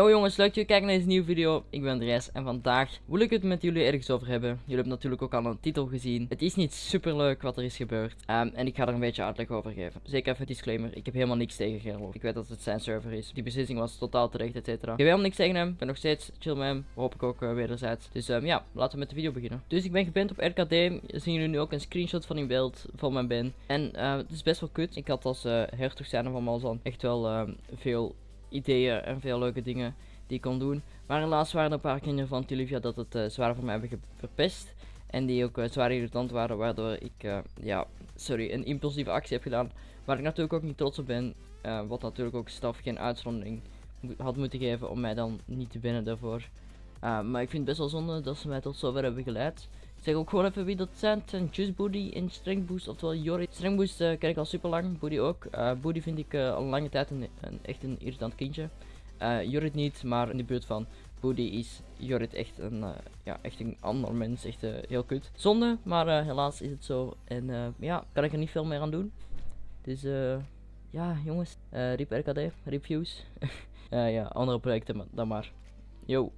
Yo jongens, leuk dat jullie kijken naar deze nieuwe video. Ik ben Andreas en vandaag wil ik het met jullie ergens over hebben. Jullie hebben natuurlijk ook al een titel gezien. Het is niet super leuk wat er is gebeurd. Ehm, en ik ga er een beetje uitleg over geven. Zeker even disclaimer. Ik heb helemaal niks tegen Gerlof. Ik weet dat het zijn server is. Die beslissing was totaal terecht, et cetera. Ik heb helemaal niks tegen hem. Ik ben nog steeds chill met hem. Hoop ik ook uh, wederzijds. Dus um, ja, laten we met de video beginnen. Dus ik ben geband op RKD. Zien jullie nu ook een screenshot van in beeld van mijn ben. En uh, het is best wel kut. Ik had als uh, hertog zijn van Malzan echt wel ehm, veel ideeën en veel leuke dingen die ik kon doen. Maar helaas waren er een paar kinderen van Tulivia dat het uh, zwaar voor mij hebben verpest. En die ook uh, zwaar irritant waren, waardoor ik uh, ja, sorry, een impulsieve actie heb gedaan. Waar ik natuurlijk ook niet trots op ben. wat natuurlijk ook staf geen uitzondering had moeten geven om mij dan niet te winnen daarvoor. maar ik vind het best wel zonde dat ze mij tot zover hebben geleid. Zeg ook gewoon even wie dat zijn. Het zijn Just Booty en Strength Boost, oftewel Jorit. Strength Boost ken ik al super lang, Booty ook. Booty vind ik al een lange tijd een, een, echt een irritant kindje. Uh, Jorrit niet, maar in de buurt van Boody is Jorrit echt een, uh, ja, echt een ander mens. Echt uh, heel kut. Zonde, maar helaas is het zo. En ja, kan ik er niet veel meer aan doen. Dus ja, jongens. RIP RKD, RIP Views. ja, andere projecten dan maar. Yo.